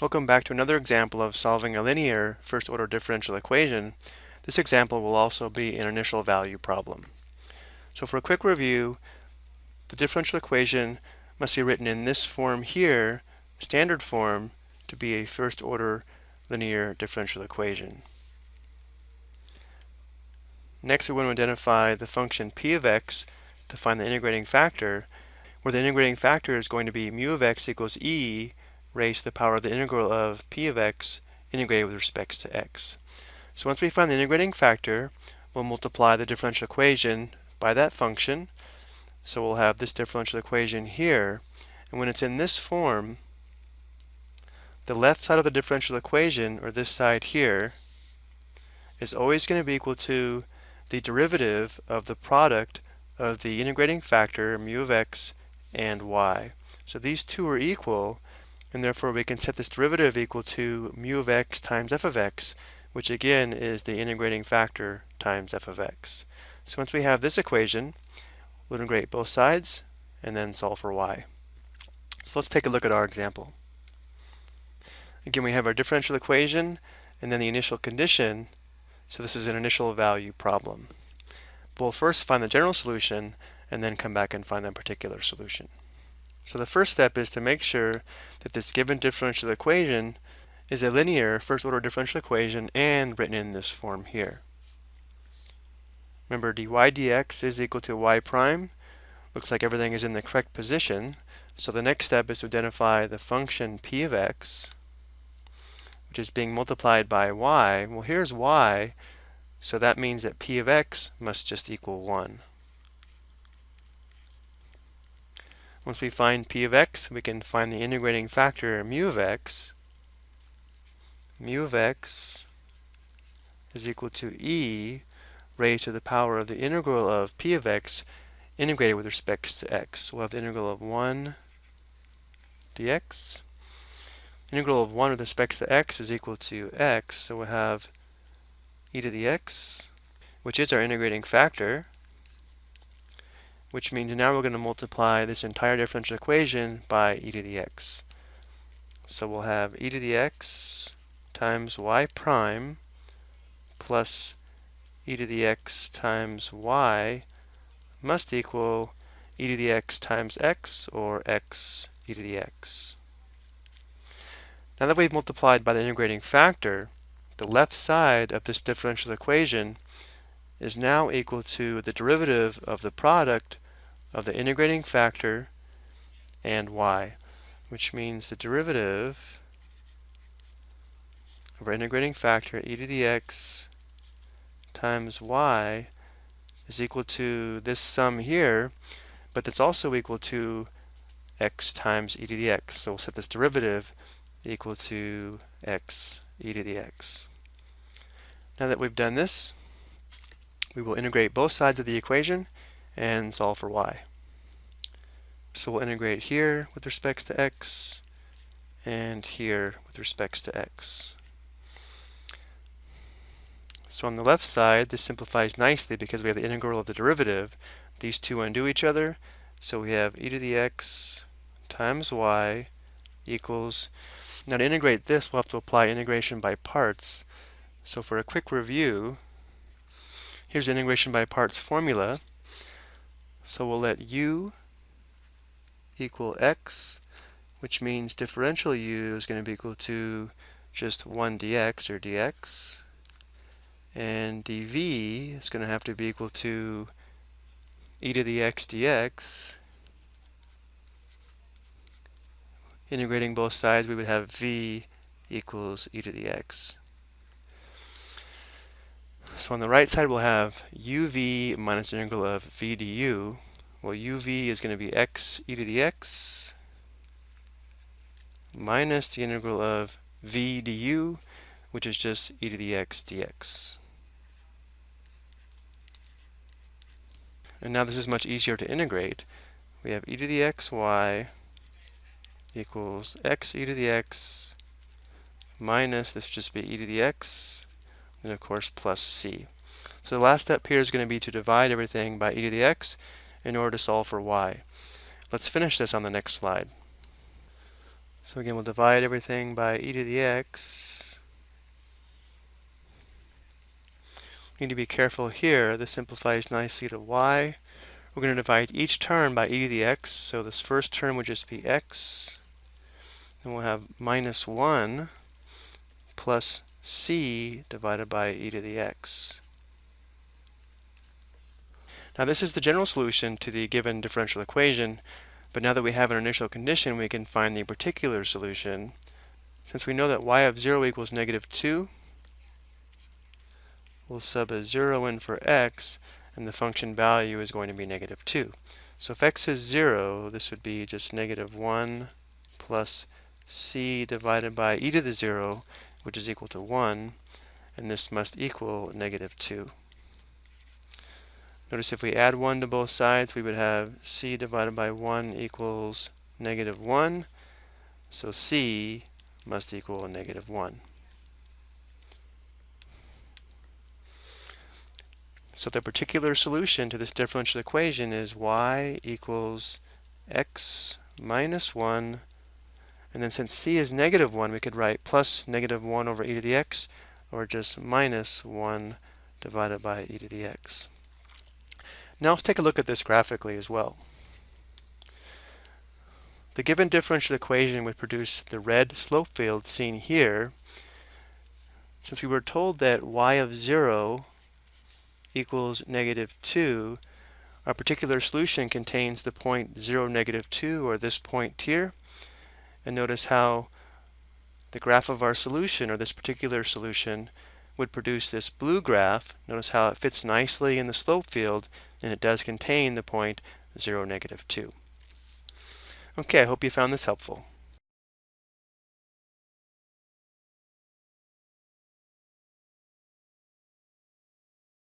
Welcome back to another example of solving a linear first-order differential equation. This example will also be an initial value problem. So for a quick review, the differential equation must be written in this form here, standard form, to be a first-order linear differential equation. Next, we want to identify the function p of x to find the integrating factor, where the integrating factor is going to be mu of x equals e raised to the power of the integral of p of x integrated with respect to x. So once we find the integrating factor, we'll multiply the differential equation by that function. So we'll have this differential equation here. And when it's in this form, the left side of the differential equation, or this side here, is always going to be equal to the derivative of the product of the integrating factor mu of x and y. So these two are equal, and therefore we can set this derivative equal to mu of x times f of x, which again is the integrating factor times f of x. So once we have this equation, we'll integrate both sides and then solve for y. So let's take a look at our example. Again, we have our differential equation and then the initial condition. So this is an initial value problem. We'll first find the general solution and then come back and find the particular solution. So the first step is to make sure that this given differential equation is a linear first order differential equation and written in this form here. Remember dy dx is equal to y prime. Looks like everything is in the correct position. So the next step is to identify the function p of x, which is being multiplied by y. Well, here's y, so that means that p of x must just equal 1. Once we find p of x, we can find the integrating factor mu of x. Mu of x is equal to e raised to the power of the integral of p of x integrated with respect to x. We'll have the integral of 1 dx. Integral of 1 with respect to x is equal to x, so we'll have e to the x, which is our integrating factor, which means now we're going to multiply this entire differential equation by e to the x. So we'll have e to the x times y prime plus e to the x times y must equal e to the x times x or x e to the x. Now that we've multiplied by the integrating factor, the left side of this differential equation is now equal to the derivative of the product of the integrating factor and y, which means the derivative of our integrating factor e to the x times y is equal to this sum here, but that's also equal to x times e to the x. So we'll set this derivative equal to x e to the x. Now that we've done this, we will integrate both sides of the equation and solve for y. So we'll integrate here with respects to x and here with respects to x. So on the left side, this simplifies nicely because we have the integral of the derivative. These two undo each other, so we have e to the x times y equals, now to integrate this, we'll have to apply integration by parts. So for a quick review, here's integration by parts formula. So we'll let u equal x, which means differential u is going to be equal to just 1 dx or dx. And dv is going to have to be equal to e to the x dx. Integrating both sides, we would have v equals e to the x. So on the right side, we'll have uv minus the integral of v du. Well, uv is going to be x e to the x minus the integral of v du, which is just e to the x dx. And now this is much easier to integrate. We have e to the xy equals x e to the x minus, this would just be e to the x and of course plus c. So the last step here is going to be to divide everything by e to the x in order to solve for y. Let's finish this on the next slide. So again, we'll divide everything by e to the x. We need to be careful here. This simplifies nicely to y. We're going to divide each term by e to the x. So this first term would just be x. Then we'll have minus 1 plus c divided by e to the x. Now this is the general solution to the given differential equation, but now that we have an initial condition, we can find the particular solution. Since we know that y of 0 equals negative 2, we'll sub a 0 in for x, and the function value is going to be negative 2. So if x is 0, this would be just negative 1 plus c divided by e to the 0, which is equal to 1, and this must equal negative 2. Notice if we add 1 to both sides, we would have c divided by 1 equals negative 1. So c must equal negative 1. So the particular solution to this differential equation is y equals x minus 1. And then since c is negative 1, we could write plus negative 1 over e to the x, or just minus 1 divided by e to the x. Now let's take a look at this graphically as well. The given differential equation would produce the red slope field seen here. Since we were told that y of 0 equals negative 2, our particular solution contains the point 0, negative 2, or this point here. And notice how the graph of our solution, or this particular solution, would produce this blue graph. Notice how it fits nicely in the slope field, and it does contain the point 0, negative 2. Okay, I hope you found this helpful.